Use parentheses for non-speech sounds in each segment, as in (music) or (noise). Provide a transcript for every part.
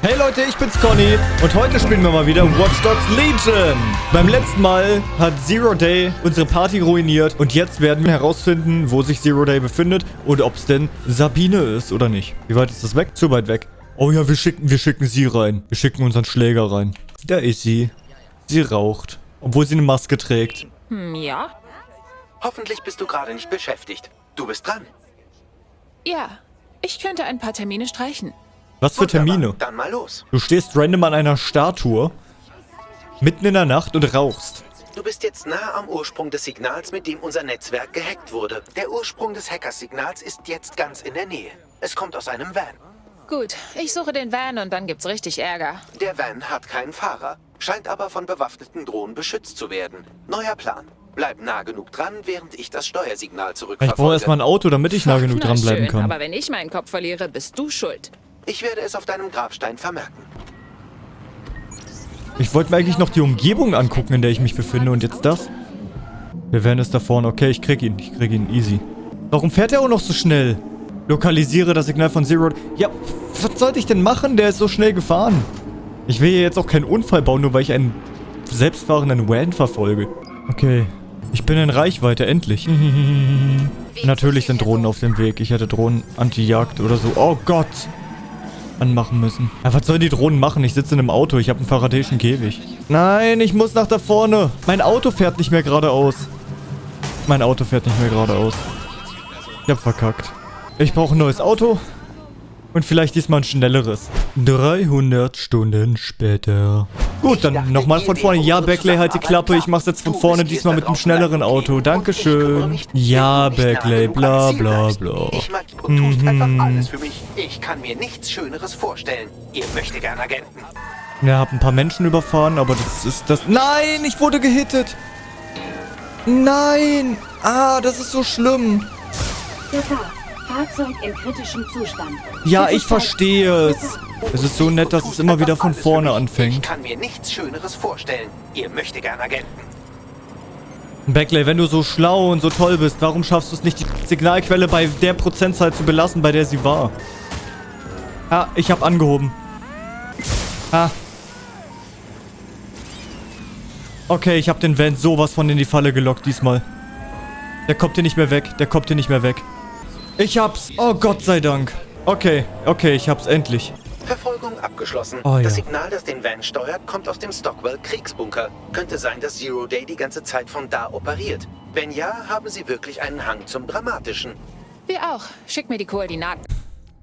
Hey Leute, ich bin's Conny und heute spielen wir mal wieder Watch Dogs Legion. Beim letzten Mal hat Zero Day unsere Party ruiniert und jetzt werden wir herausfinden, wo sich Zero Day befindet und ob es denn Sabine ist oder nicht. Wie weit ist das weg? Zu weit weg. Oh ja, wir schicken, wir schicken sie rein. Wir schicken unseren Schläger rein. Da ist sie. Sie raucht, obwohl sie eine Maske trägt. Hm, ja? Hoffentlich bist du gerade nicht beschäftigt. Du bist dran. Ja. Ich könnte ein paar Termine streichen. Was für. Termine? Dann mal los. Du stehst random an einer Statue, mitten in der Nacht und rauchst. Du bist jetzt nah am Ursprung des Signals, mit dem unser Netzwerk gehackt wurde. Der Ursprung des Hackersignals ist jetzt ganz in der Nähe. Es kommt aus einem Van. Gut, ich suche den Van und dann gibt's richtig Ärger. Der Van hat keinen Fahrer, scheint aber von bewaffneten Drohnen beschützt zu werden. Neuer Plan. Bleib nah genug dran, während ich das Steuersignal Ich zurückverfolge. brauche erstmal ein Auto, damit ich nah genug dranbleiben schön, kann. aber wenn ich meinen Kopf verliere, bist du schuld. Ich werde es auf deinem Grabstein vermerken. Ich wollte mir eigentlich noch die Umgebung angucken, in der ich mich befinde. Und jetzt das? Wir werden es da vorne. Okay, ich krieg ihn. Ich krieg ihn. Easy. Warum fährt er auch noch so schnell? Lokalisiere das Signal von Zero. Ja, was sollte ich denn machen? Der ist so schnell gefahren. Ich will hier jetzt auch keinen Unfall bauen, nur weil ich einen selbstfahrenden Van verfolge. Okay. Ich bin in Reichweite, endlich. (laughs) Natürlich sind Drohnen auf dem Weg. Ich hätte Drohnen Anti-Jagd oder so. Oh Gott. Anmachen müssen. Ja, was sollen die Drohnen machen? Ich sitze in einem Auto. Ich habe einen faradäischen Käfig. Nein, ich muss nach da vorne. Mein Auto fährt nicht mehr geradeaus. Mein Auto fährt nicht mehr geradeaus. Ich hab verkackt. Ich brauche ein neues Auto. Und vielleicht diesmal ein schnelleres. 300 Stunden später. Gut, dann nochmal von vorne. Ja, Beckley, halt die Klappe. Ich mach's jetzt von vorne, diesmal mit einem schnelleren Auto. Dankeschön. Ja, Beckley, bla bla bla. Ich mag, du tust Mhm. einfach alles für mich. Ich kann mir nichts Schöneres vorstellen. Ihr möchtet gern Agenten. Ja, hab ein paar Menschen überfahren, aber das ist das... Nein, ich wurde gehittet. Nein. Ah, das ist so schlimm. Gefahr. Fahrzeug in kritischem Zustand. Ja, ich steigt- verstehe es. Es ist so nett, dass es immer wieder von vorne Ich anfängt. kann mir nichts Schöneres vorstellen. Ihr möchtet gern Agenten. Beckley, wenn du so schlau und so toll bist, warum schaffst du es nicht, die Signalquelle bei der Prozentzahl zu belassen, bei der sie war? Ah, ich hab angehoben. Ah. Okay, ich hab den Van sowas von in die Falle gelockt diesmal. Der kommt hier nicht mehr weg. Der kommt hier nicht mehr weg. Ich hab's. Oh, Gott sei Dank. Okay, okay, ich hab's endlich. Verfolgung abgeschlossen. Oh, ja. Das Signal, das den Van steuert, kommt aus dem Stockwell Kriegsbunker. Könnte sein, dass Zero Day die ganze Zeit von da operiert. Wenn ja, haben sie wirklich einen Hang zum Dramatischen. Wir auch. Schick mir die Koordinaten.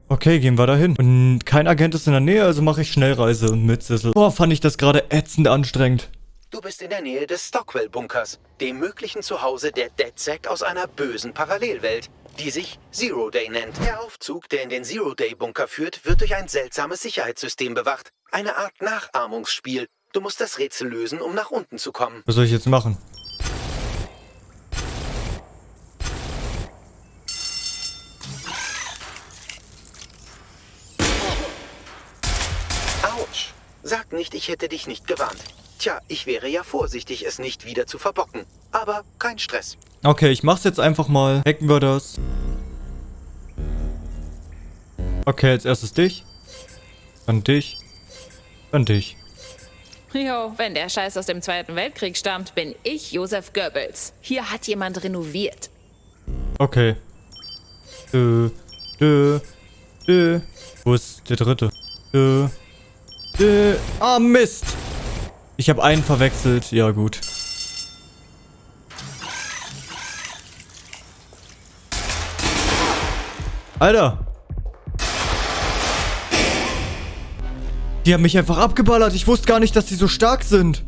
Okay, gehen wir dahin. Und kein Agent ist in der Nähe, also mache ich Schnellreise mit Sissel. Boah, fand ich das gerade ätzend anstrengend. Du bist in der Nähe des Stockwell-Bunkers, dem möglichen Zuhause der DedSec aus einer bösen Parallelwelt, die sich Zero Day nennt. Der Aufzug, der in den Zero Day-Bunker führt, wird durch ein seltsames Sicherheitssystem bewacht. Eine Art Nachahmungsspiel. Du musst das Rätsel lösen, um nach unten zu kommen. Was soll ich jetzt machen? Autsch! Sag nicht, ich hätte dich nicht gewarnt. Tja, ich wäre ja vorsichtig, es nicht wieder zu verbocken. Aber kein Stress. Okay, ich mach's jetzt einfach mal. Hacken wir das. Okay, als erstes dich. Dann dich. Dann dich. Jo, wenn der Scheiß aus dem Zweiten Weltkrieg stammt, bin ich Josef Goebbels. Hier hat jemand renoviert. Okay. Dö. Dö. Dö. Wo ist der dritte? Dö. Dö. Ah, Mist. Ich habe einen verwechselt. Ja, gut. Alter. Die haben mich einfach abgeballert. Ich wusste gar nicht, dass die so stark sind.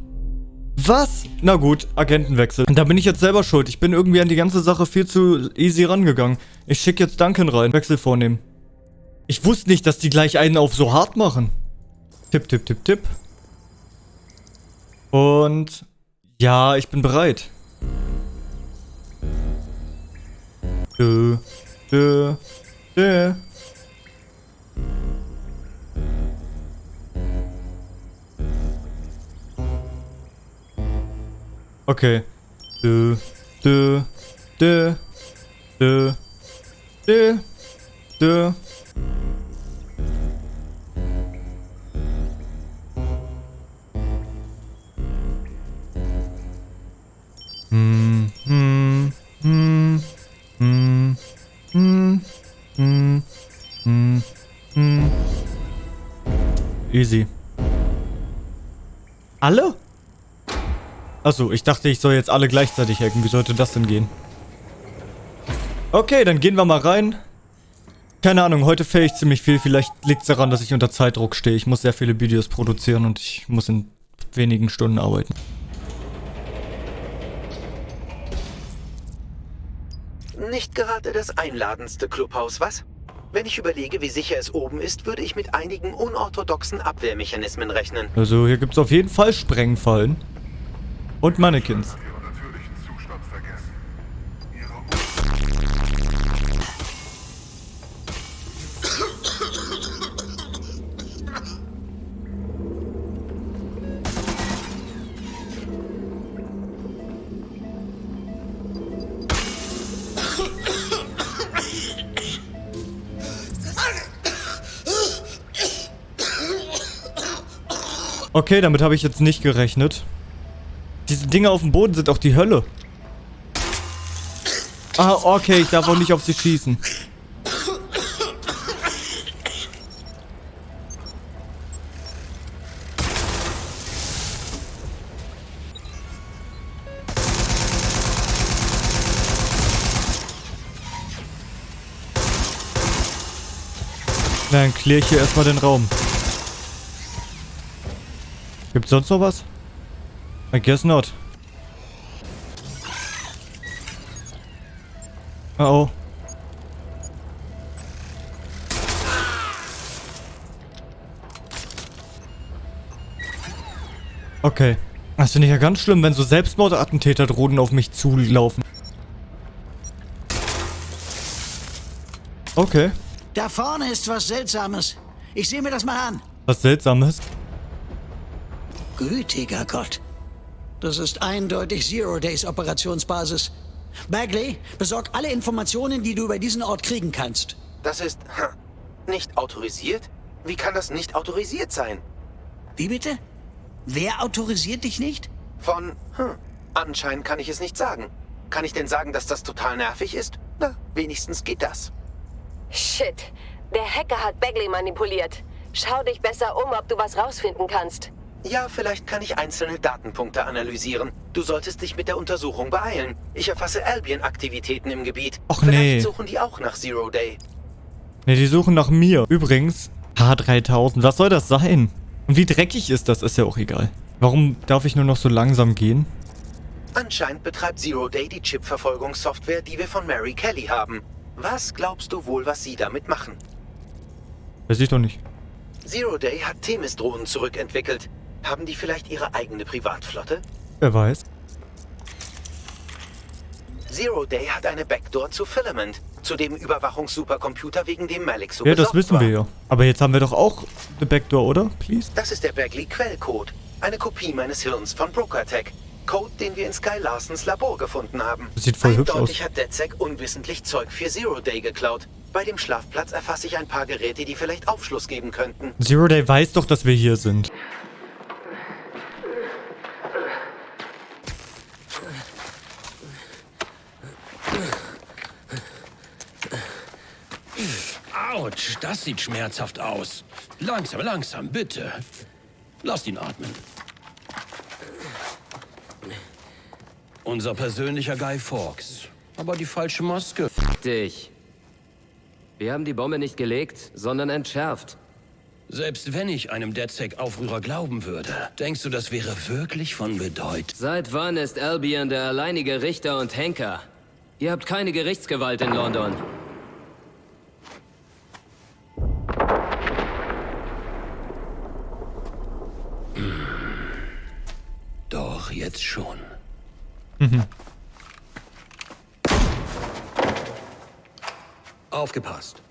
Was? Na gut, Agentenwechsel. Da bin ich jetzt selber schuld. Ich bin irgendwie an die ganze Sache viel zu easy rangegangen. Ich schicke jetzt Duncan rein. Wechsel vornehmen. Ich wusste nicht, dass die gleich einen auf so hart machen. Tipp, tipp, tipp, tipp. Und... Ja, ich bin bereit. Dö, dö, dö. Okay. Dö, dö, dö, dö, dö, dö. Easy. Alle? Achso, ich dachte, ich soll jetzt alle gleichzeitig hacken. Wie sollte das denn gehen? Okay, dann gehen wir mal rein. Keine Ahnung, heute fail ich ziemlich viel. Vielleicht liegt es daran, dass ich unter Zeitdruck stehe. Ich muss sehr viele Videos produzieren und ich muss in wenigen Stunden arbeiten. Nicht gerade das einladendste Clubhaus, was? Wenn ich überlege, wie sicher es oben ist, würde ich mit einigen unorthodoxen Abwehrmechanismen rechnen. Also hier gibt es auf jeden Fall Sprengfallen. Und Mannequins. Okay, damit habe ich jetzt nicht gerechnet. Diese Dinge auf dem Boden sind auch die Hölle. Ah, okay, ich darf auch nicht auf sie schießen. Dann kläre ich hier erstmal den Raum. Gibt's sonst noch was? I guess not. Oh oh. Okay. Das finde ich ja ganz schlimm, wenn so Selbstmordattentäter drohen auf mich zulaufen. Okay. Da vorne ist was Seltsames. Ich sehe mir das mal an. Was Seltsames. Gütiger Gott. Das ist eindeutig Zero Days Operationsbasis. Bagley, besorg alle Informationen, die du über diesen Ort kriegen kannst. Das ist hm, nicht autorisiert? Wie kann das nicht autorisiert sein? Wie bitte? Wer autorisiert dich nicht? Von, hm, anscheinend kann ich es nicht sagen. Kann ich denn sagen, dass das total nervig ist? Na, wenigstens geht das. Shit. Der Hacker hat Bagley manipuliert. Schau dich besser um, ob du was rausfinden kannst. Ja, vielleicht kann ich einzelne Datenpunkte analysieren. Du solltest dich mit der Untersuchung beeilen. Ich erfasse Albion-Aktivitäten im Gebiet. Och, vielleicht nee. suchen die auch nach Zero Day. Ne, die suchen nach mir. Übrigens, H3000, was soll das sein? Und wie dreckig ist das, ist ja auch egal. Warum darf ich nur noch so langsam gehen? Anscheinend betreibt Zero Day die Chip-Verfolgungssoftware, die wir von Mary Kelly haben. Was glaubst du wohl, was sie damit machen? Weiß ich doch nicht. Zero Day hat Themis-Drohnen zurückentwickelt. Haben die vielleicht ihre eigene Privatflotte? Wer weiß. Zero Day hat eine Backdoor zu Filament, zu dem Überwachungssupercomputer, wegen dem Malik so Ja, das wissen war. wir ja. Aber jetzt haben wir doch auch eine Backdoor, oder? Please? Das ist der Bagley-Quellcode. Eine Kopie meines Hirns von BrokerTech. Code, den wir in Sky Larsens Labor gefunden haben. Das sieht voll hübsch Eindeutig aus. hat DedSec unwissentlich Zeug für Zero Day geklaut. Bei dem Schlafplatz erfasse ich ein paar Geräte, die vielleicht Aufschluss geben könnten. Zero Day weiß doch, dass wir hier sind. Autsch, das sieht schmerzhaft aus. Langsam, langsam, bitte. Lasst ihn atmen. Unser persönlicher Guy Fawkes. Aber die falsche Maske. Dich. Wir haben die Bombe nicht gelegt, sondern entschärft. Selbst wenn ich einem DedSec-Aufrührer glauben würde, denkst du, das wäre wirklich von Bedeutung? Seit wann ist Albion der alleinige Richter und Henker? Ihr habt keine Gerichtsgewalt in London. Doch, jetzt schon. Aufgepasst.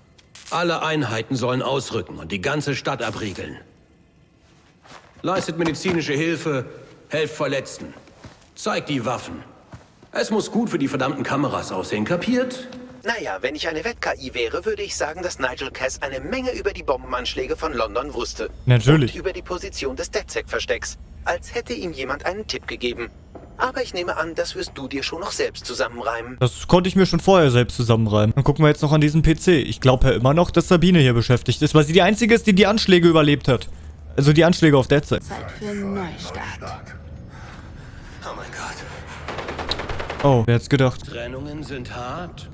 Alle Einheiten sollen ausrücken und die ganze Stadt abriegeln. Leistet medizinische Hilfe, helft Verletzten. Zeigt die Waffen. Es muss gut für die verdammten Kameras aussehen, kapiert? Naja, wenn ich eine Wett-KI wäre, würde ich sagen, dass Nigel Cass eine Menge über die Bombenanschläge von London wusste. Natürlich. Und über die Position des DedSec-Verstecks. Als hätte ihm jemand einen Tipp gegeben. Aber ich nehme an, das wirst du dir schon noch selbst zusammenreimen. Das konnte ich mir schon vorher selbst zusammenreimen. Dann gucken wir jetzt noch an diesen PC. Ich glaube ja immer noch, dass Sabine hier beschäftigt ist, weil sie die einzige ist, die die Anschläge überlebt hat. Also die Anschläge auf Deadsec. Zeit für einen Neustart. Oh mein Gott. Oh, wer hätte gedacht? Trennungen sind hart.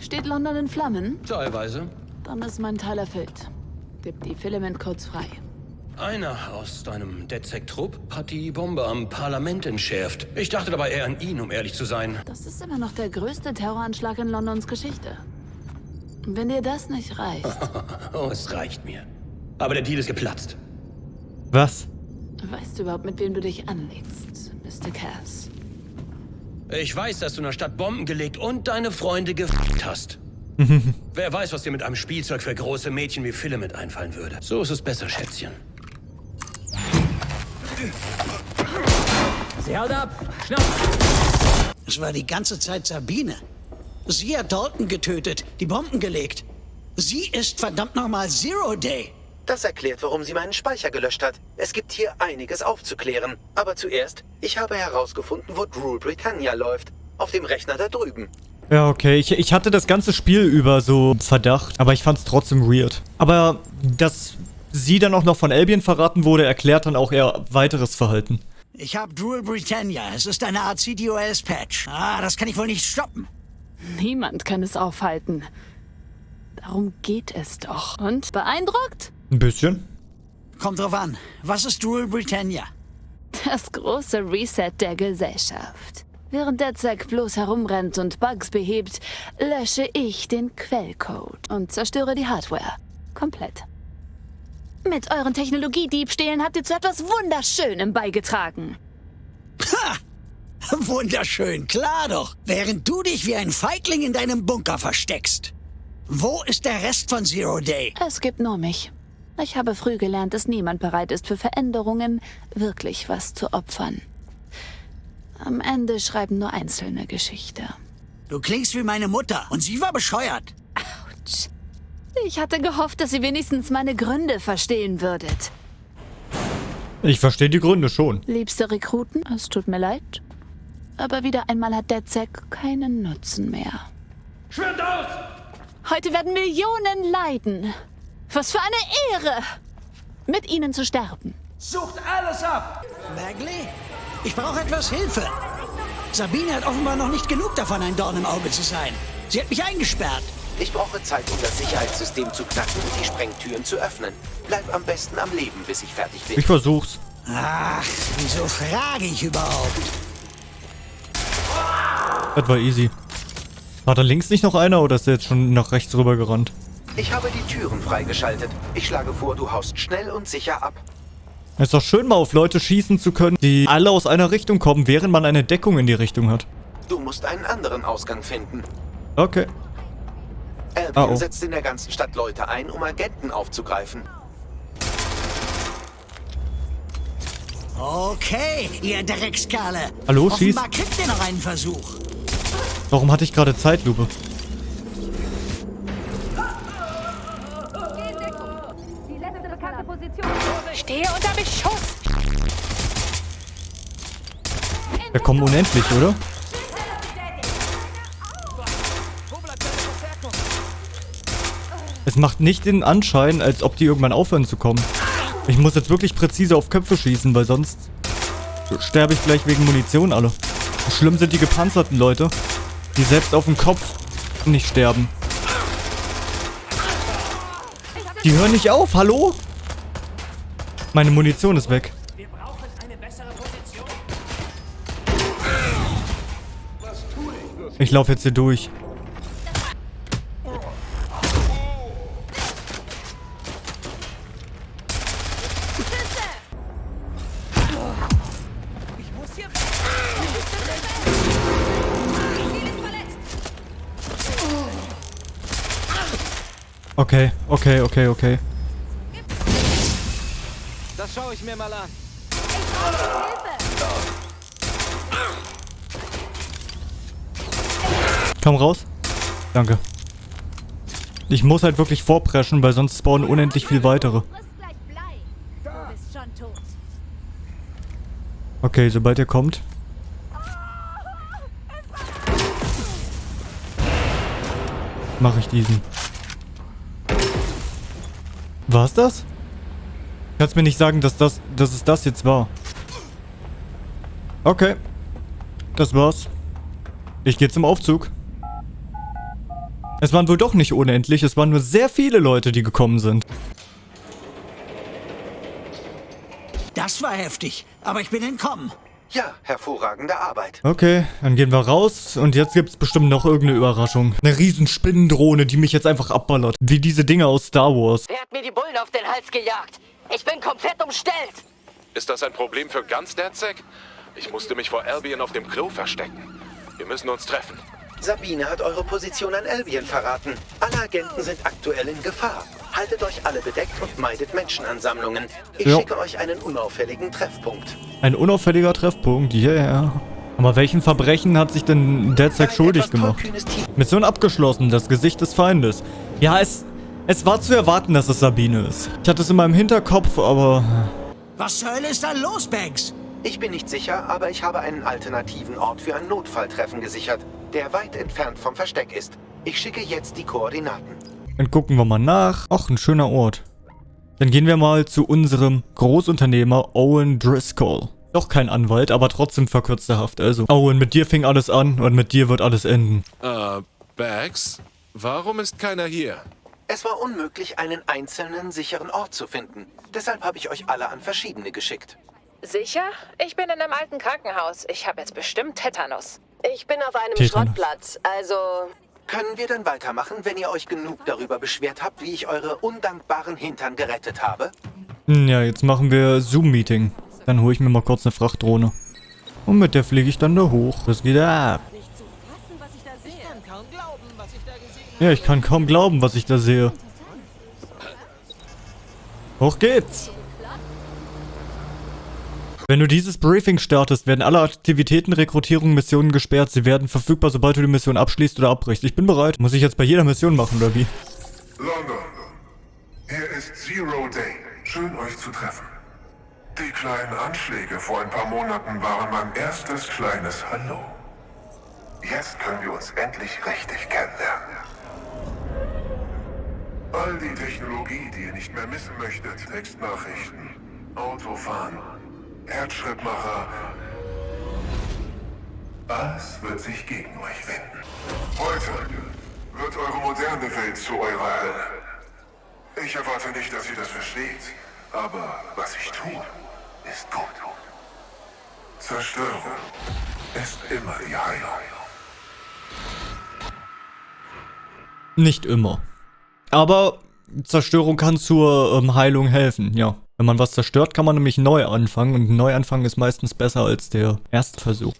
Steht London in Flammen? Teilweise. Dann ist mein Teil erfüllt. Gib die Filament-Codes frei. Einer aus deinem DedSec-Trupp hat die Bombe am Parlament entschärft. Ich dachte dabei eher an ihn, um ehrlich zu sein. Das ist immer noch der größte Terroranschlag in Londons Geschichte. Wenn dir das nicht reicht, (laughs) Oh, es reicht mir. Aber der Deal ist geplatzt. Was? weißt du überhaupt, mit wem du dich anlegst, Mr. Cass? Ich weiß, dass du in der Stadt Bomben gelegt und deine Freunde gefickt hast. (laughs) Wer weiß, was dir mit einem Spielzeug für große Mädchen wie Filament einfallen würde. So ist es besser, Schätzchen. Sie haut ab! Schnapp! Es war die ganze Zeit Sabine. Sie hat Dalton getötet, die Bomben gelegt. Sie ist verdammt nochmal Zero Day. Das erklärt, warum sie meinen Speicher gelöscht hat. Es gibt hier einiges aufzuklären. Aber zuerst, ich habe herausgefunden, wo Rule Britannia läuft. Auf dem Rechner da drüben. Ja, okay. Ich, ich hatte das ganze Spiel über so Verdacht, aber ich fand's trotzdem weird. Aber dass sie dann auch noch von Albion verraten wurde, erklärt dann auch ihr weiteres Verhalten. Ich habe Rule Britannia. Es ist eine Art CDOS-Patch. Ah, das kann ich wohl nicht stoppen. Niemand kann es aufhalten. Darum geht es doch. Und beeindruckt? Ein bisschen. Kommt drauf an. Was ist Rule Britannia? Das große Reset der Gesellschaft. Während der Zack bloß herumrennt und Bugs behebt, lösche ich den Quellcode und zerstöre die Hardware. Komplett. Mit euren Technologiediebstählen habt ihr zu etwas Wunderschönem beigetragen. Ha! Wunderschön, klar doch. Während du dich wie ein Feigling in deinem Bunker versteckst. Wo ist der Rest von Zero Day? Es gibt nur mich. Ich habe früh gelernt, dass niemand bereit ist, für Veränderungen wirklich was zu opfern. Am Ende schreiben nur Einzelne Geschichte. Du klingst wie meine Mutter und sie war bescheuert. Autsch. Ich hatte gehofft, dass ihr wenigstens meine Gründe verstehen würdet. Ich verstehe die Gründe schon. Liebste Rekruten, es tut mir leid. Aber wieder einmal hat der Zack keinen Nutzen mehr. Schwimmt aus! Heute werden Millionen leiden. Was für eine Ehre, mit ihnen zu sterben. Sucht alles ab! Bagley, ich brauche etwas Hilfe. Sabine hat offenbar noch nicht genug davon, ein Dorn im Auge zu sein. Sie hat mich eingesperrt. Ich brauche Zeit, um das Sicherheitssystem zu knacken und die Sprengtüren zu öffnen. Bleib am besten am Leben, bis ich fertig bin. Ich versuch's. Ach, wieso frage ich überhaupt? Das war easy. War da links nicht noch einer oder ist der jetzt schon nach rechts rüber gerannt? Ich habe die Türen freigeschaltet. Ich schlage vor, du haust schnell und sicher ab. Ist doch schön, mal auf Leute schießen zu können, die alle aus einer Richtung kommen, während man eine Deckung in die Richtung hat. Du musst einen anderen Ausgang finden. Okay. Albion Ah, oh. setzt in der ganzen Stadt Leute ein, um Agenten aufzugreifen. Okay, ihr Dreckskerle. Hallo, schieß. Offenbar kriegt ihr noch einen Versuch. Warum hatte ich gerade Zeitlupe? Stehe unter Beschuss. Wir kommen unendlich, oder? Es macht nicht den Anschein, als ob die irgendwann aufhören zu kommen. Ich muss jetzt wirklich präzise auf Köpfe schießen, weil sonst sterbe ich gleich wegen Munition alle. Schlimm sind die gepanzerten Leute, die selbst auf dem Kopf nicht sterben. Die hören nicht auf, hallo? Meine Munition ist weg. Ich laufe jetzt hier durch. Okay, okay, okay, okay. Das schaue ich mir mal an. Komm raus. Danke. Ich muss halt wirklich vorpreschen, weil sonst spawnen unendlich viel weitere. Okay, sobald er kommt. Mache ich diesen. War's das? Kannst mir nicht sagen, dass das, dass es das jetzt war. Okay. Das war's. Ich gehe zum Aufzug. Es waren wohl doch nicht unendlich, es waren nur sehr viele Leute, die gekommen sind. Das war heftig, aber ich bin entkommen. Ja, hervorragende Arbeit. Okay, dann gehen wir raus und jetzt gibt's bestimmt noch irgendeine Überraschung. Eine riesen Spinnendrohne, die mich jetzt einfach abballert. Wie diese Dinge aus Star Wars. Wer hat mir die Bullen auf den Hals gejagt? Ich bin komplett umstellt. Ist das ein Problem für ganz DedSec? Ich musste mich vor Albion auf dem Klo verstecken. Wir müssen uns treffen. Sabine hat eure Position an Albion verraten. Alle Agenten sind aktuell in Gefahr. Haltet euch alle bedeckt und meidet Menschenansammlungen. Ich Ja. schicke euch einen unauffälligen Treffpunkt. Ein unauffälliger Treffpunkt, yeah. Aber welchen Verbrechen hat sich denn DedSec Ein schuldig gemacht? Mission abgeschlossen, das Gesicht des Feindes. Ja, es, es war zu erwarten, dass es Sabine ist. Ich hatte es in meinem Hinterkopf, aber... Was zur Hölle ist da los, Banks? Ich bin nicht sicher, aber ich habe einen alternativen Ort für ein Notfalltreffen gesichert, der weit entfernt vom Versteck ist. Ich schicke jetzt die Koordinaten. Dann gucken wir mal nach. Ach, ein schöner Ort. Dann gehen wir mal zu unserem Großunternehmer Owen Driscoll. Doch kein Anwalt, aber trotzdem verkürzte Haft. Also, Owen, mit dir fing alles an und mit dir wird alles enden. Äh, Bags? Warum ist keiner hier? Es war unmöglich, einen einzelnen sicheren Ort zu finden. Deshalb habe ich euch alle an verschiedene geschickt. Sicher? Ich bin in einem alten Krankenhaus. Ich habe jetzt bestimmt Tetanus. Ich bin auf einem Tetanus. Schrottplatz, also Können wir dann weitermachen, wenn ihr euch genug darüber beschwert habt, wie ich eure undankbaren Hintern gerettet habe? Hm, Ja, jetzt machen wir Zoom-Meeting. Dann hole ich mir mal kurz eine Frachtdrohne. Und mit der fliege ich dann da hoch. Das geht ab. Ja, ich kann kaum glauben, was ich da sehe. Hoch geht's! Wenn du dieses Briefing startest, werden alle Aktivitäten, Rekrutierungen, Missionen gesperrt. Sie werden verfügbar, sobald du die Mission abschließt oder abbrichst. Ich bin bereit. Muss ich jetzt bei jeder Mission machen, oder wie? London. Hier ist Zero Day. Schön, euch zu treffen. Die kleinen Anschläge vor ein paar Monaten waren mein erstes kleines Hallo. Jetzt können wir uns endlich richtig kennenlernen. All die Technologie, die ihr nicht mehr missen möchtet, Textnachrichten, Autofahren, Herzschrittmacher, alles wird sich gegen euch wenden. Heute wird eure moderne Welt zu eurer Hölle. Ich erwarte nicht, dass ihr das versteht, aber was ich tue, ist gut. Zerstörung ist immer die Heilung. Nicht immer. Aber Zerstörung kann zur ähm, Heilung helfen, ja. Wenn man was zerstört, kann man nämlich neu anfangen und ein Neuanfang ist meistens besser als der erste Versuch.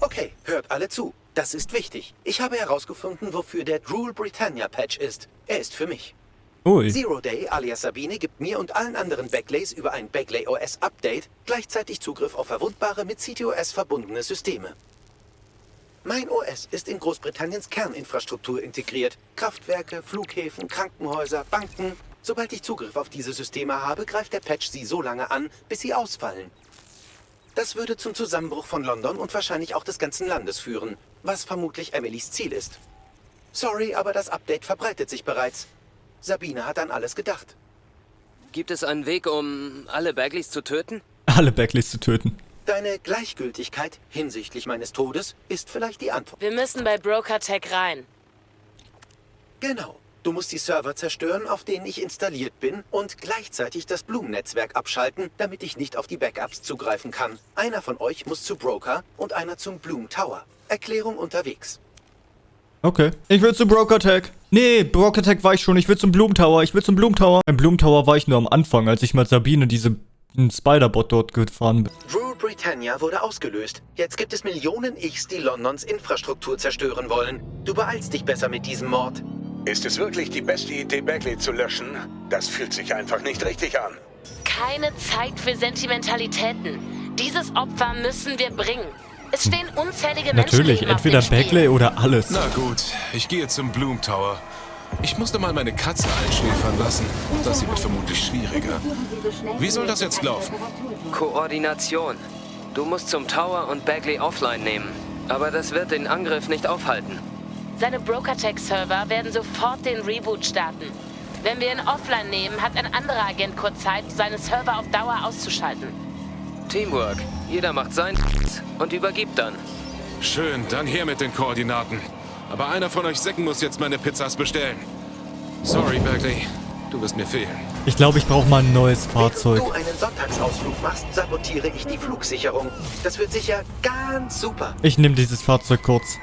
Okay, hört alle zu. Das ist wichtig. Ich habe herausgefunden, wofür der Drool Britannia Patch ist. Er ist für mich. Ui. Zero Day alias Sabine gibt mir und allen anderen Backlays über ein Backlay OS Update gleichzeitig Zugriff auf verwundbare mit CTOS verbundene Systeme. Mein OS ist in Großbritanniens Kerninfrastruktur integriert. Kraftwerke, Flughäfen, Krankenhäuser, Banken. Sobald ich Zugriff auf diese Systeme habe, greift der Patch sie so lange an, bis sie ausfallen. Das würde zum Zusammenbruch von London und wahrscheinlich auch des ganzen Landes führen, was vermutlich Emilys Ziel ist. Sorry, aber das Update verbreitet sich bereits. Sabine hat an alles gedacht. Gibt es einen Weg, um alle Bagleys zu töten? Alle Backleys zu töten. Deine Gleichgültigkeit hinsichtlich meines Todes ist vielleicht die Antwort. wir müssen bei BrokerTech rein. Genau. Du musst die Server zerstören, auf denen ich installiert bin, und gleichzeitig das Bloom-Netzwerk abschalten, damit ich nicht auf die Backups zugreifen kann. Einer von euch muss zu Broker und einer zum Bloom Tower. Erklärung unterwegs. Okay. Ich will zu Broker Tech. Nee, Broker Tech war ich schon. Ich will zum Bloom Tower. Ich will zum Bloom Tower. Beim Bloom Tower war ich nur am Anfang, als ich mit Sabine diese einen Spider-Bot dort gefahren bin. Rule Britannia wurde ausgelöst. Jetzt gibt es Millionen Ichs, die Londons Infrastruktur zerstören wollen. Du beeilst dich besser mit diesem Mord. Ist es wirklich die beste Idee, Bagley zu löschen? Das fühlt sich einfach nicht richtig an. Keine Zeit für Sentimentalitäten. Dieses Opfer müssen wir bringen. Es stehen unzählige Natürlich, Menschenleben auf entweder. Bagley oder alles. Na gut, ich gehe zum Bloom Tower. Ich musste mal meine Katze einschläfern lassen. Das wird vermutlich schwieriger. Wie soll das jetzt laufen? Koordination. Du musst zum Tower und Bagley offline nehmen. Aber das wird den Angriff nicht aufhalten. Seine BrokerTech-Server werden sofort den Reboot starten. Wenn wir ihn offline nehmen, hat ein anderer Agent kurz Zeit, seine Server auf Dauer auszuschalten. Teamwork. Jeder macht sein und übergibt dann. Schön, dann her mit den Koordinaten. Aber einer von euch Säcken muss jetzt meine Pizzas bestellen. Sorry, Bagley. Du wirst mir fehlen. Ich glaube, ich brauche mal ein neues Fahrzeug. Wenn du einen Sonntagsausflug machst, sabotiere ich die Flugsicherung. Das wird sicher ganz super. Ich nehme dieses Fahrzeug kurz.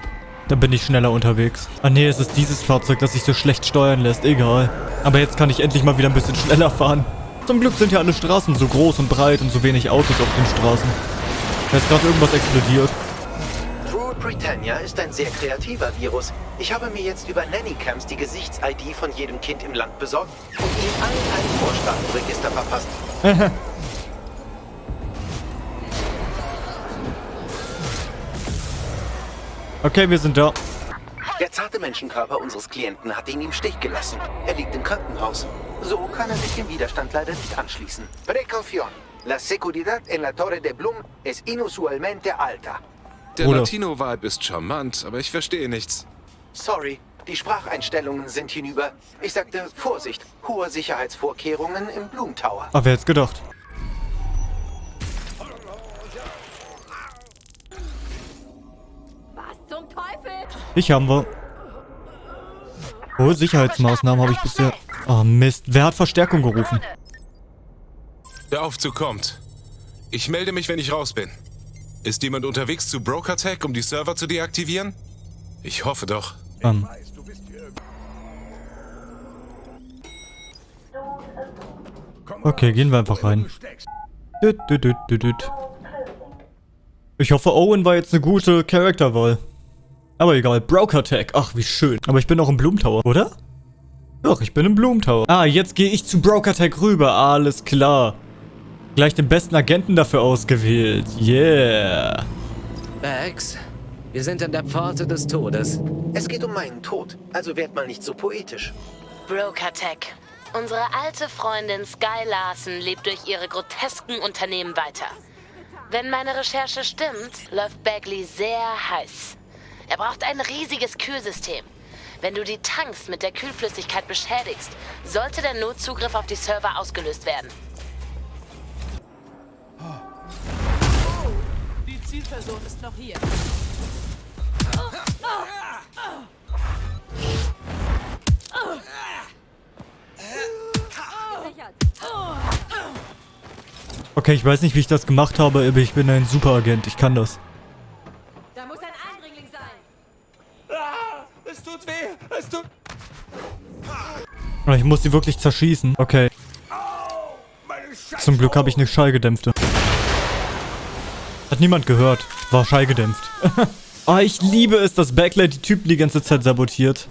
Dann bin ich schneller unterwegs. Ah nee, es ist dieses Fahrzeug, das sich so schlecht steuern lässt. Egal. Aber jetzt kann ich endlich mal wieder ein bisschen schneller fahren. Zum Glück sind ja alle Straßen so groß und breit und so wenig Autos auf den Straßen. Da ist gerade irgendwas explodiert. Britannia ist ein sehr kreativer Virus. Ich habe mir jetzt über Nannycams die Gesichts-ID von jedem Kind im Land besorgt und ihnen allen ein Vorstaatenregister verpasst. (laughs) okay, wir sind da. Der zarte Menschenkörper unseres Klienten hat ihn im Stich gelassen. Er liegt im Krankenhaus. So kann er sich dem Widerstand leider nicht anschließen. Precaución. La seguridad en la Torre de Blum es inusualmente alta. Der Latino-Vibe ist charmant, aber ich verstehe nichts. Sorry, die Spracheinstellungen sind hinüber. Ich sagte Vorsicht, hohe Sicherheitsvorkehrungen im Bloom Tower. Aber wer hätte gedacht? Was zum Teufel? Ich haben wir. Hohe Sicherheitsmaßnahmen habe ich bisher... Oh Mist, wer hat Verstärkung gerufen? Der Aufzug kommt. Ich melde mich, wenn ich raus bin. Ist jemand unterwegs zu BrokerTech, um die Server zu deaktivieren? Ich hoffe doch. Ähm. Okay, gehen wir einfach rein. Ich hoffe, Owen war jetzt eine gute Charakterwahl. Aber egal, BrokerTech. Ach, wie schön. Aber ich bin auch im Bloom Tower, oder? Doch, ich bin im Bloom Tower. Ah, jetzt gehe ich zu BrokerTech rüber. Alles klar. Gleich den besten Agenten dafür ausgewählt. Yeah. Bags, wir sind an der Pforte des Todes. Es geht um meinen Tod, also werd mal nicht so poetisch. Brokertech. Unsere alte Freundin Sky Larson lebt durch ihre grotesken Unternehmen weiter. Wenn meine Recherche stimmt, läuft Bagley sehr heiß. Er braucht ein riesiges Kühlsystem. Wenn du die Tanks mit der Kühlflüssigkeit beschädigst, sollte der Notzugriff auf die Server ausgelöst werden. Die Zielperson ist noch hier. Okay, ich weiß nicht, wie ich das gemacht habe, aber ich bin ein Superagent. Ich kann das. Da muss ein Eindringling sein. Ah, es tut weh. Es tut... Aber Ich muss sie wirklich zerschießen. Okay. Zum Glück habe ich eine Schallgedämpfte. Hat niemand gehört. War schallgedämpft. oh, (laughs) ich liebe es, dass Backlight die Typen die ganze Zeit sabotiert.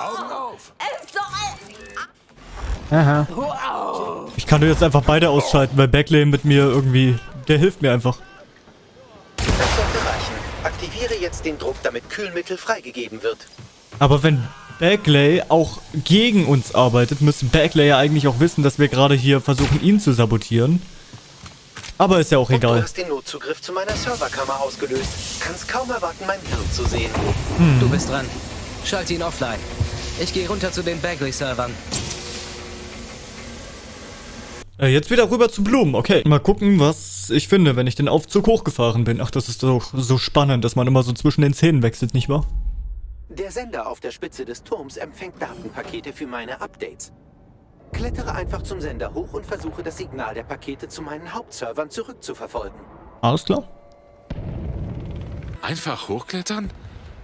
Augen auf. Aha. Ich kann jetzt einfach beide ausschalten, weil Backlay mit mir irgendwie... Der hilft mir einfach. Das sollte reichen. Aktiviere jetzt den Druck, damit Kühlmittel freigegeben wird. Aber wenn Backlay auch gegen uns arbeitet, müsste Backlay ja eigentlich auch wissen, dass wir gerade hier versuchen, ihn zu sabotieren. Aber ist ja auch Du egal. hast den Notzugriff zu meiner Serverkammer ausgelöst. Kannst kaum erwarten, mein Hirn zu sehen. Hm. Du bist dran. Schalte ihn offline. Ich gehe runter zu den Bagley-Servern. Äh, jetzt wieder rüber zu Blumen. Okay. Mal gucken, was ich finde, wenn ich den Aufzug hochgefahren bin. Ach, das ist doch so spannend, dass man immer so zwischen den Szenen wechselt, nicht wahr? Der Sender auf der Spitze des Turms empfängt Datenpakete für meine Updates. Klettere einfach zum Sender hoch und versuche das Signal der Pakete zu meinen Hauptservern zurückzuverfolgen. Alles klar. Einfach hochklettern?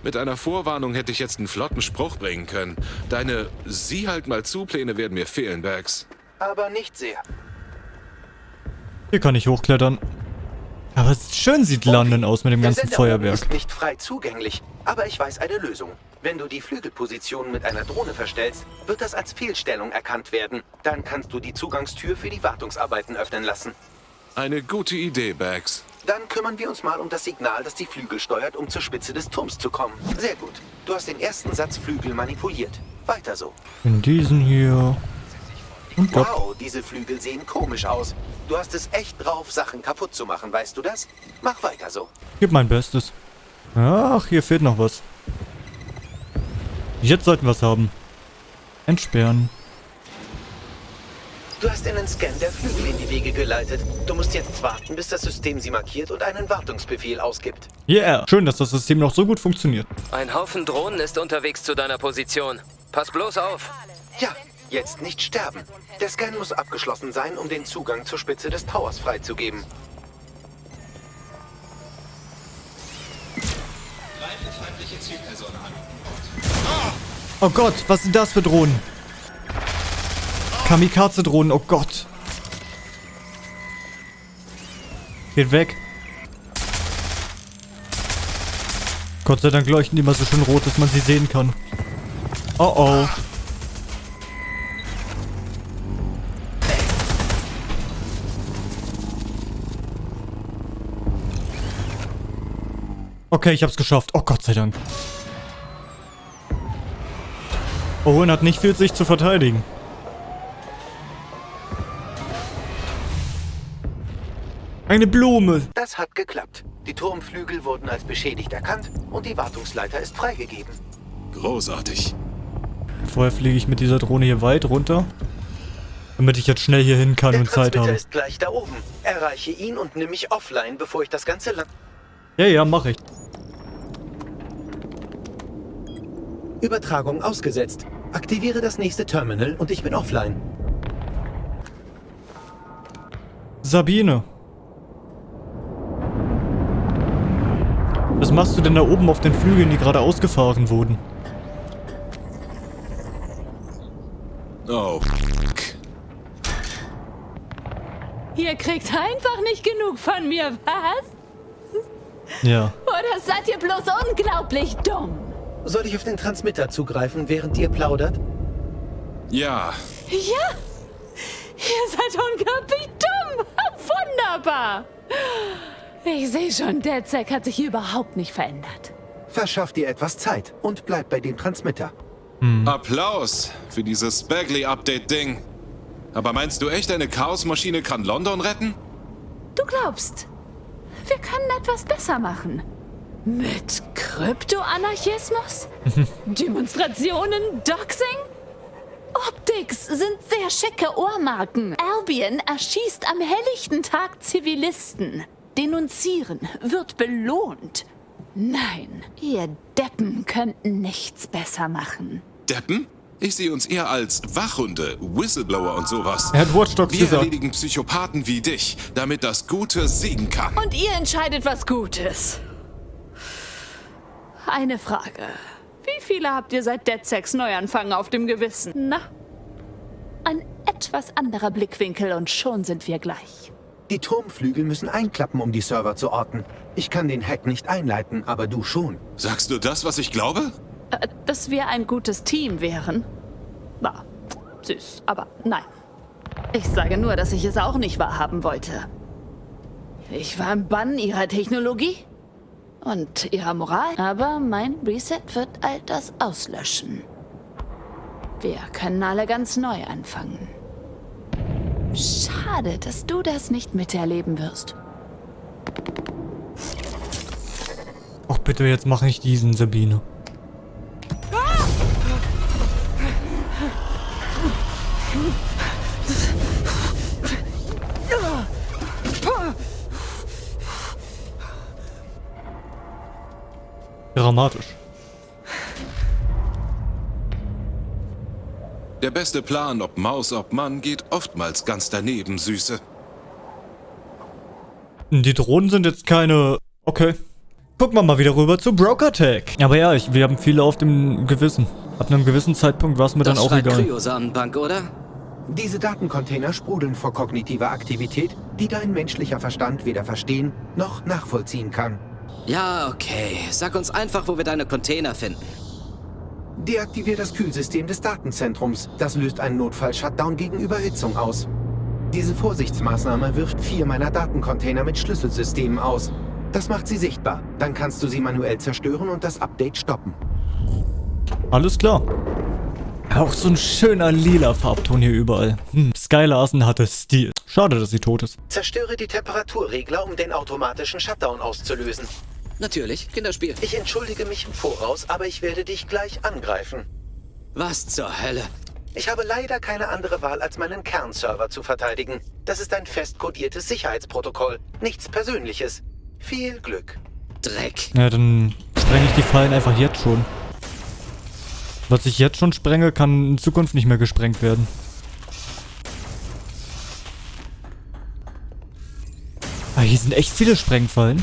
Mit einer Vorwarnung hätte ich jetzt einen flotten Spruch bringen können. Deine Sieh halt mal zu Pläne werden mir fehlen, Bags. Aber nicht sehr. Hier kann ich hochklettern. Aber es schön sieht London aus mit dem Der ganzen Sender Feuerwerk. ist nicht frei zugänglich, aber ich weiß eine Lösung. Wenn du die Flügelposition mit einer Drohne verstellst, wird das als Fehlstellung erkannt werden. Dann kannst du die Zugangstür für die Wartungsarbeiten öffnen lassen. Eine gute Idee, Bags. Dann kümmern wir uns mal um das Signal, das die Flügel steuert, um zur Spitze des Turms zu kommen. Sehr gut. Du hast den ersten Satz Flügel manipuliert. Weiter so. In diesen hier. Und. Wow, diese Flügel sehen komisch aus. Du hast es echt drauf, Sachen kaputt zu machen, weißt du das? Mach weiter so. Gib mein Bestes. Ach, hier fehlt noch was. Jetzt sollten wir es haben. Entsperren. Du hast einen Scan der Flügel in die Wege geleitet. Du musst jetzt warten, bis das System sie markiert und einen Wartungsbefehl ausgibt. Yeah. Schön, dass das System noch so gut funktioniert. Ein Haufen Drohnen ist unterwegs zu deiner Position. Pass bloß auf. Ja, jetzt nicht sterben. Der Scan muss abgeschlossen sein, um den Zugang zur Spitze des Towers freizugeben. Oh Gott, was sind das für Drohnen? Kamikaze-Drohnen, oh Gott. Geht weg. Gott sei Dank leuchten die immer so schön rot, dass man sie sehen kann. Oh oh. Okay, ich hab's geschafft. Oh Gott sei Dank. Owen hat nicht viel sich zu verteidigen. Eine Blume. Das hat geklappt. Die Turmflügel wurden als beschädigt erkannt und die Wartungsleiter ist freigegeben. Großartig. Vorher fliege ich mit dieser Drohne hier weit runter. Damit ich jetzt schnell hier hin kann Der und Zeit Transmitter habe. ist gleich da oben. Erreiche ihn und nimm mich offline, bevor ich das ganze Land... Ja, ja, mach ich. Übertragung ausgesetzt. Aktiviere das nächste Terminal und ich bin offline. Sabine. Was machst du denn da oben auf den Flügeln, die gerade ausgefahren wurden? Oh, Ihr kriegt einfach nicht genug von mir, was? Ja. Oder seid ihr bloß unglaublich dumm? Soll ich auf den Transmitter zugreifen, während ihr plaudert? ja. Ja? Ihr seid unglaublich dumm. (laughs) Wunderbar. Ich sehe schon, der Zack hat sich überhaupt nicht verändert. Verschaff dir etwas Zeit und bleib bei dem Transmitter. Applaus für dieses Bagley-Update-Ding. Aber meinst du echt, eine Chaosmaschine kann London retten? Du glaubst, wir können etwas besser machen. Mit Kryptoanarchismus? (laughs) Demonstrationen? Doxing? Optics sind sehr schicke Ohrmarken. Albion erschießt am helllichten Tag Zivilisten. Denunzieren wird belohnt. Nein, ihr Deppen könnten nichts besser machen. Deppen? Ich sehe uns eher als Wachhunde, Whistleblower und sowas. Er hat Wir gesagt. erledigen Psychopathen wie dich, damit das Gute siegen kann. Und ihr entscheidet, was gut ist. Eine Frage. Wie viele habt ihr seit Dead Sex Neuanfang auf dem Gewissen? Na? Ein etwas anderer Blickwinkel und schon sind wir gleich. Die Turmflügel müssen einklappen, um die Server zu orten. Ich kann den Hack nicht einleiten, aber du schon. Sagst du das, was ich glaube? Äh, dass wir ein gutes Team wären? War süß, aber nein. Ich sage nur, dass ich es auch nicht wahrhaben wollte. Ich war im Bann ihrer Technologie und ihrer Moral. Aber mein Reset wird all das auslöschen. Wir können alle ganz neu anfangen. Schade, dass du das nicht miterleben wirst. Och bitte, jetzt mach nicht diesen, Sabine. Dramatisch. Der beste Plan, ob Maus, ob Mann, geht oftmals ganz daneben, Süße. Die Drohnen sind jetzt keine... Okay. Gucken wir mal wieder rüber zu Broker Tech. Aber ja, ich, wir haben viele auf dem Gewissen. Ab einem gewissen Zeitpunkt war es mir dann Das auch schreit egal. Kryosamenbank, oder? Diese Datencontainer sprudeln vor kognitiver Aktivität, die dein menschlicher Verstand weder verstehen noch nachvollziehen kann. Ja, okay. Sag uns einfach, wo wir deine Container finden. Deaktivier das Kühlsystem des Datenzentrums. Das löst einen Notfall-Shutdown gegen Überhitzung aus. Diese Vorsichtsmaßnahme wirft vier meiner Datencontainer mit Schlüsselsystemen aus. Das macht sie sichtbar. Dann kannst du sie manuell zerstören und das Update stoppen. Alles klar. Auch so ein schöner lila Farbton hier überall. Hm, Skylarsen hatte Stil. Schade, dass sie tot ist. Zerstöre die Temperaturregler, um den automatischen Shutdown auszulösen. Natürlich, Kinderspiel. Ich entschuldige mich im Voraus, aber ich werde dich gleich angreifen. Was zur Hölle? Ich habe leider keine andere Wahl, als meinen Kernserver zu verteidigen. Das ist ein fest kodiertes Sicherheitsprotokoll. Nichts Persönliches. Viel Glück. Dreck. Ja, dann sprenge ich die Fallen einfach jetzt schon. Was ich jetzt schon sprenge, kann in Zukunft nicht mehr gesprengt werden. Ah, hier sind echt viele Sprengfallen.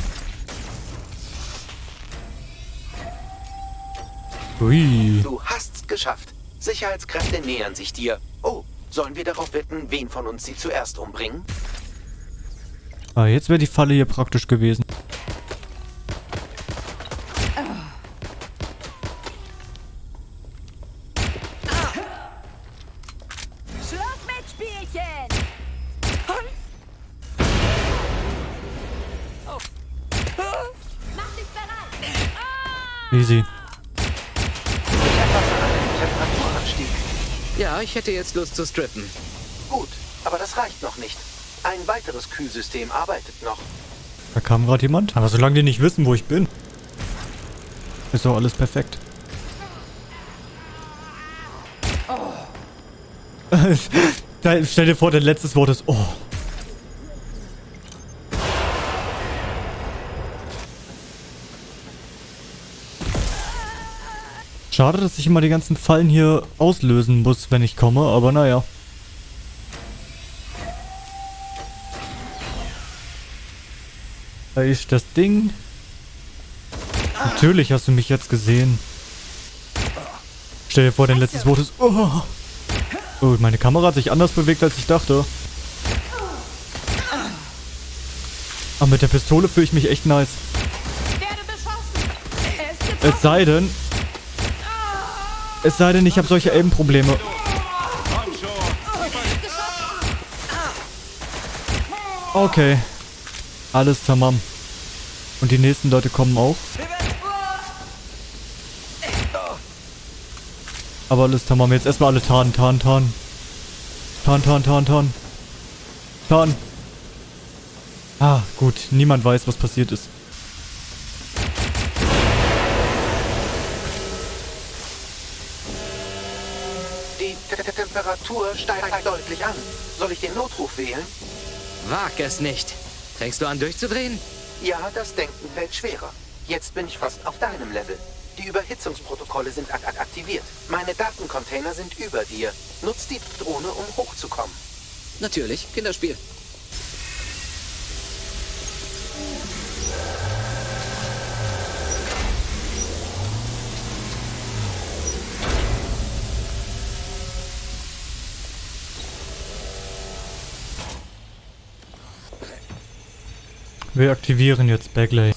Ui. Du hast's geschafft. Sicherheitskräfte nähern sich dir. Oh, sollen wir darauf wetten, wen von uns sie zuerst umbringen? Ah, jetzt wäre die Falle hier praktisch gewesen. Schluss mit Spielchen! Mach dich bereit! Easy. Temperaturanstieg. Ja, ich hätte jetzt Lust zu strippen. Gut, aber das reicht noch nicht. Ein weiteres Kühlsystem arbeitet noch. Da kam gerade jemand. Aber solange die nicht wissen, wo ich bin, ist doch alles perfekt. da, (laughs) stell dir vor, dein letztes Wort ist Oh. Schade, dass ich immer die ganzen Fallen hier auslösen muss, wenn ich komme, aber naja. Da ist das Ding. Natürlich hast du mich jetzt gesehen. Stell dir vor, dein letztes Wort ist... Oh. oh, meine Kamera hat sich anders bewegt, als ich dachte. Aber mit der Pistole fühle ich mich echt nice. Es sei denn... Es sei denn, ich habe solche Aim-Probleme. Okay. Alles tamam. Und die nächsten Leute kommen auch. Aber alles tamam. Jetzt erstmal alle tarnen, tarnen, tarnen. Tarn, tarn, tarn, tarn. Tarn. Ah, gut. Niemand weiß, was passiert ist. Temperatur steigt deutlich an. Soll ich den Notruf wählen? Wag es nicht. Fängst du an durchzudrehen? Ja, das Denken fällt schwerer. Jetzt bin ich fast auf deinem Level. Die Überhitzungsprotokolle sind ak ak aktiviert. Meine Datencontainer sind über dir. Nutz die Drohne, um hochzukommen. Natürlich, Kinderspiel. Wir aktivieren jetzt Bagley.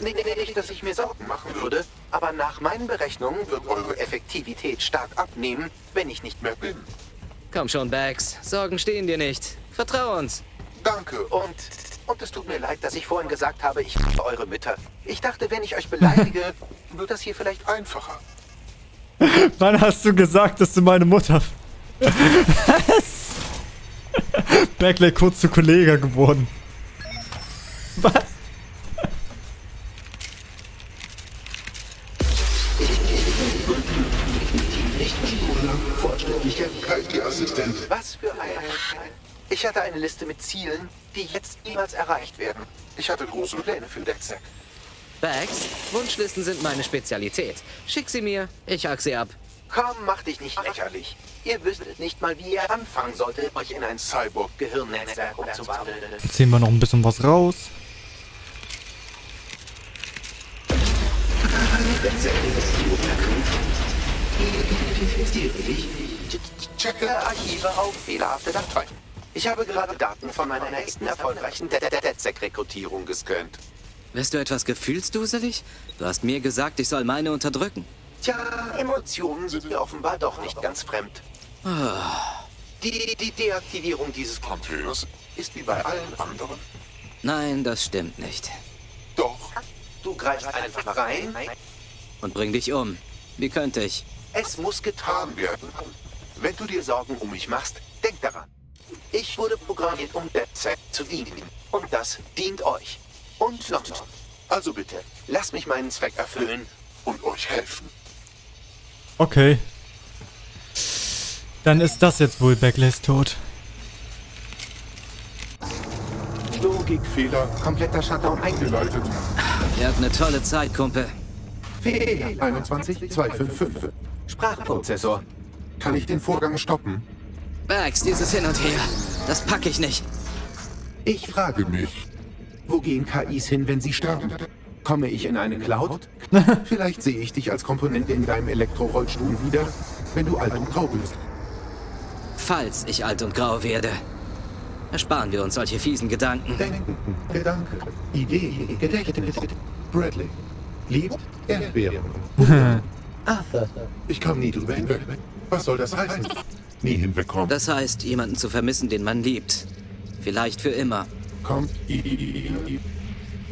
Nicht, nicht, dass ich mir Sorgen machen würde, aber nach meinen Berechnungen wird eure Effektivität stark abnehmen, wenn ich nicht mehr bin. Komm schon, Bags. Sorgen stehen dir nicht. Vertrau uns. Danke. Und, und es tut mir leid, dass ich vorhin gesagt habe, ich liebe eure Mütter. Ich dachte, wenn ich euch beleidige, (laughs) wird das hier vielleicht einfacher. (laughs) Wann hast du gesagt, dass du meine Mutter... Was? (laughs) Bagley kurz zu Kollege geworden. Was? Was für ein... Ich hatte eine Liste mit Zielen, die jetzt niemals erreicht werden. Ich hatte große Pläne für DedSec. Bags, Wunschlisten sind meine Spezialität. Schick sie mir, ich hack sie ab. Komm, mach dich nicht lächerlich. Ihr wüsstet nicht mal, wie ihr anfangen solltet, euch in ein Cyborg-Gehirnnetzwerk umzuwandeln. Ziehen wir noch ein bisschen was raus. Identifiziere dich. Checke Archive auf fehlerhafte Dateien. Ich habe gerade Daten von meiner nächsten erfolgreichen DedSec-Rekrutierung gescannt. Bist du etwas gefühlsduselig? Du hast mir gesagt, ich soll meine unterdrücken. Tja, Emotionen sind mir offenbar doch nicht ganz fremd. Ah. Die, die Deaktivierung dieses Containers ist wie bei allen anderen. Nein, das stimmt nicht. Doch. Du greifst einfach rein. Und bring dich um. Wie könnte ich? Es muss getan werden. Wenn du dir Sorgen um mich machst, denk daran. Ich wurde programmiert, um DedSec zu dienen. Und das dient euch. Und London. Also bitte, lasst mich meinen Zweck erfüllen und euch helfen. Okay. Dann ist das jetzt wohl Backlays tot. Logikfehler, kompletter Shutdown eingeleitet. Ihr habt eine tolle Zeit, Kumpel. Fehler 21255. Sprachprozessor. Kann ich den Vorgang stoppen? Max, dieses Hin und Her. Das packe ich nicht. Ich frage mich, wo gehen KIs hin, wenn sie sterben? Komme ich in eine Cloud? (laughs) (laughs) Vielleicht sehe ich dich als Komponente in deinem Elektrorollstuhl wieder, wenn du alt und grau bist. Falls ich alt und grau werde. Ersparen wir uns solche fiesen Gedanken. Denken, Gedanke, Idee, Gedächtnis. Bradley. Liebt Erdbeeren. (laughs) Arthur. Ich komme nie drüber hinweg. Was soll das heißen? Nie hinwegkommen. Das heißt, jemanden zu vermissen, den man liebt. Vielleicht für immer. Kommt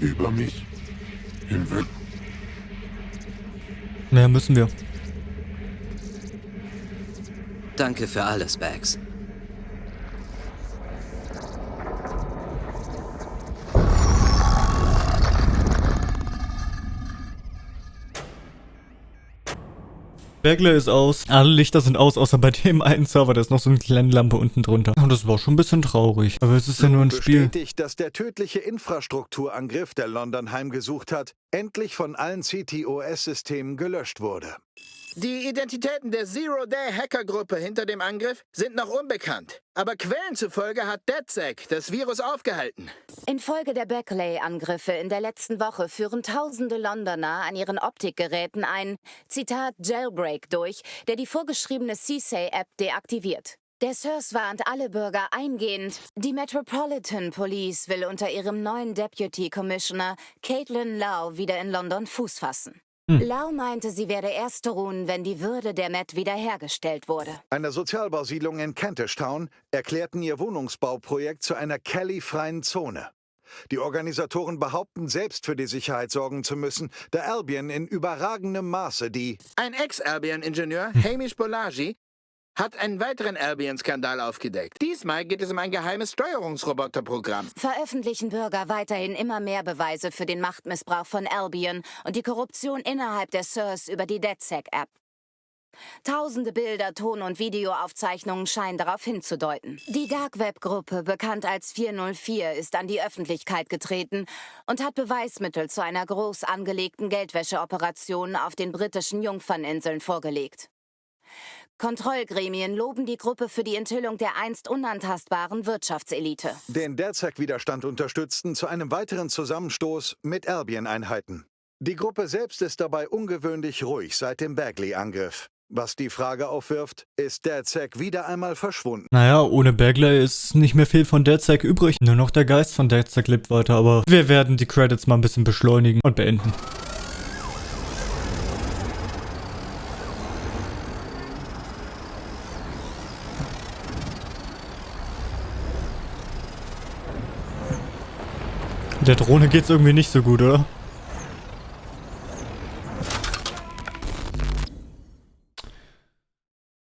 über mich hinweg. Naja, müssen wir. Danke für alles, Bags. Bagley ist aus. Alle Lichter sind aus, außer bei dem einen Server. Da ist noch so eine kleine Lampe unten drunter. Und das war schon ein bisschen traurig. Aber es ist ja nur ein Spiel. bestätigt, dass der tödliche Infrastrukturangriff, der London heimgesucht hat, endlich von allen CTOS-Systemen gelöscht wurde. Die Identitäten der Zero-Day-Hackergruppe hinter dem Angriff sind noch unbekannt. Aber Quellen zufolge hat DedSec das Virus aufgehalten. Infolge der Beckley-Angriffe in der letzten Woche führen tausende Londoner an ihren Optikgeräten ein, Zitat, Jailbreak durch, der die vorgeschriebene CSAY-App deaktiviert. Der SIRS warnt alle Bürger eingehend, die Metropolitan Police will unter ihrem neuen Deputy Commissioner Caitlin Lau wieder in London Fuß fassen. Hm. Lau meinte, sie werde erst ruhen, wenn die Würde der Met wiederhergestellt wurde. Eine Sozialbausiedlung in Kentish Town erklärten ihr Wohnungsbauprojekt zu einer Kelly-freien Zone. Die Organisatoren behaupten, selbst für die Sicherheit sorgen zu müssen, da Albion in überragendem Maße die Ein Ex-Albion-Ingenieur, Hamish Bolaji, hat einen weiteren Albion-Skandal aufgedeckt. Diesmal geht es um ein geheimes Steuerungsroboterprogramm. Veröffentlichen Bürger weiterhin immer mehr Beweise für den Machtmissbrauch von Albion und die Korruption innerhalb der SIRS über die DedSec-App. Tausende Bilder, Ton- und Videoaufzeichnungen scheinen darauf hinzudeuten. Die Dark Web-Gruppe, bekannt als 404, ist an die Öffentlichkeit getreten und hat Beweismittel zu einer groß angelegten Geldwäscheoperation auf den britischen Jungferninseln vorgelegt. Kontrollgremien loben die Gruppe für die Enthüllung der einst unantastbaren Wirtschaftselite. den DedSec-Widerstand unterstützten, zu einem weiteren Zusammenstoß mit Albion-Einheiten. Die Gruppe selbst ist dabei ungewöhnlich ruhig seit dem Bagley-Angriff. Was die Frage aufwirft, ist DedSec wieder einmal verschwunden? Naja, ohne Bagley ist nicht mehr viel von DedSec übrig. Nur noch der Geist von DedSec lebt weiter, aber wir werden die Credits mal ein bisschen beschleunigen und beenden. Der Drohne geht's irgendwie nicht so gut, oder?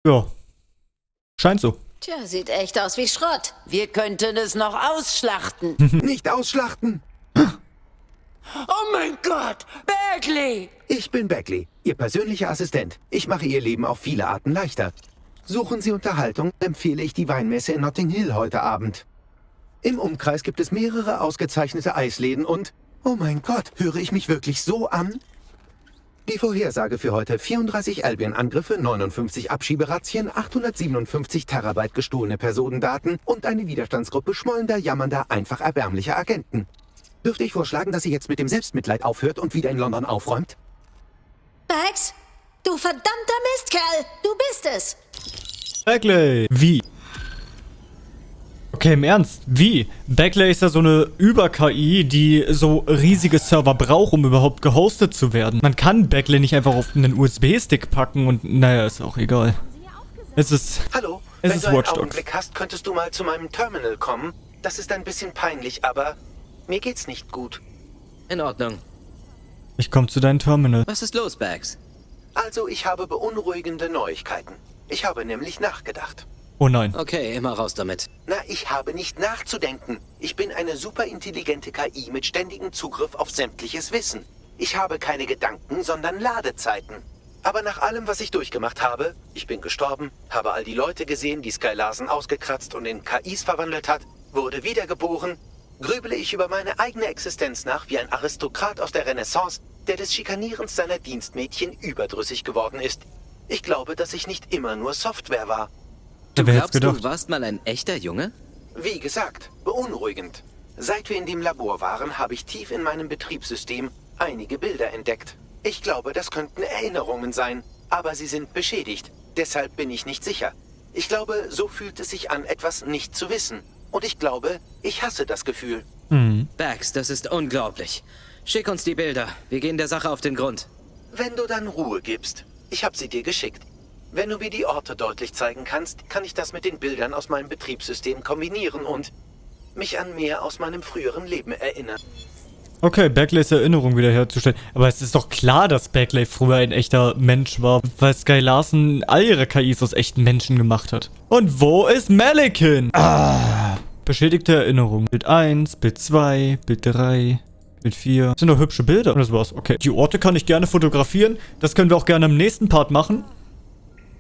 Ja. Scheint so. Tja, sieht echt aus wie Schrott. Wir könnten es noch ausschlachten. (laughs) Nicht ausschlachten! oh mein Gott, Bagley! Ich bin Beckley, Ihr persönlicher Assistent. Ich mache Ihr Leben auf viele Arten leichter. Suchen Sie Unterhaltung, empfehle ich die Weinmesse in Notting Hill heute Abend. Im Umkreis gibt es mehrere ausgezeichnete Eisläden und... Oh mein Gott, höre ich mich wirklich so an? Die Vorhersage für heute 34 Albion-Angriffe, 59 Abschieberazzien, 857 Terabyte gestohlene Personendaten und eine Widerstandsgruppe schmollender, jammernder, einfach erbärmlicher Agenten. Dürfte ich vorschlagen, dass sie jetzt mit dem Selbstmitleid aufhört und wieder in London aufräumt? Bags, du verdammter Mistkerl, du bist es. Bagley! Wie? Okay, im Ernst, wie? Bagley ist ja so eine Über-KI, die so riesige Server braucht, um überhaupt gehostet zu werden. Man kann Bagley nicht einfach auf einen USB-Stick packen und naja, ist auch egal. Es ist... Hallo, es wenn ist du einen Watch Dogs. Augenblick hast, könntest du mal zu meinem Terminal kommen. Das ist ein bisschen peinlich, aber mir geht's nicht gut. In Ordnung. Ich komme zu deinem Terminal. Was ist los, Bags? Also ich habe beunruhigende Neuigkeiten. Ich habe nämlich nachgedacht. Oh nein. Okay, immer raus damit. Na, ich habe nicht nachzudenken. Ich bin eine superintelligente KI mit ständigem Zugriff auf sämtliches Wissen. Ich habe keine Gedanken, sondern Ladezeiten. Aber nach allem, was ich durchgemacht habe, ich bin gestorben, habe all die Leute gesehen, die Sky Larsen ausgekratzt und in KIs verwandelt hat, wurde wiedergeboren, grübele ich über meine eigene Existenz nach wie ein Aristokrat aus der Renaissance, der des Schikanierens seiner Dienstmädchen überdrüssig geworden ist. Ich glaube, dass ich nicht immer nur Software war. Du glaubst, du warst mal ein echter Junge? Wie gesagt, beunruhigend. Seit wir in dem Labor waren, habe ich tief in meinem Betriebssystem einige Bilder entdeckt. Ich glaube, das könnten Erinnerungen sein, aber sie sind beschädigt. Deshalb bin ich nicht sicher. Ich glaube, so fühlt es sich an, etwas nicht zu wissen. Und ich glaube, ich hasse das Gefühl. Mhm. Bax, das ist unglaublich. Schick uns die Bilder. Wir gehen der Sache auf den Grund. Wenn du dann Ruhe gibst. Ich habe sie dir geschickt. Wenn du mir die Orte deutlich zeigen kannst, kann ich das mit den Bildern aus meinem Betriebssystem kombinieren und mich an mehr aus meinem früheren Leben erinnern. Okay, Backleys Erinnerung wiederherzustellen. Aber es ist doch klar, dass Backley früher ein echter Mensch war, weil Sky Larsen all ihre KIs aus echten Menschen gemacht hat. Und wo ist Malikin? Ah, beschädigte Erinnerung. Bild 1, Bild 2, Bild 3, Bild 4. Das sind doch hübsche Bilder. Und das war's. Okay. Die Orte kann ich gerne fotografieren. Das können wir auch gerne im nächsten Part machen.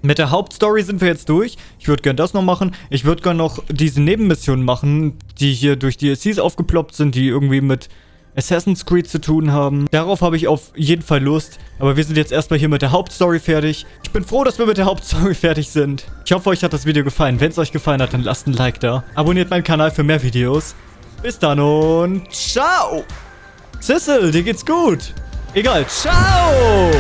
Mit der Hauptstory sind wir jetzt durch. Ich würde gerne das noch machen. Ich würde gerne noch diese Nebenmissionen machen, die hier durch DLCs aufgeploppt sind, die irgendwie mit Assassin's Creed zu tun haben. Darauf habe ich auf jeden Fall Lust. Aber wir sind jetzt erstmal hier mit der Hauptstory fertig. Ich bin froh, dass wir mit der Hauptstory (laughs) fertig sind. Ich hoffe, euch hat das Video gefallen. Wenn es euch gefallen hat, dann lasst ein Like da. Abonniert meinen Kanal für mehr Videos. Bis dann und ciao! Sissel, dir geht's gut. Egal, ciao!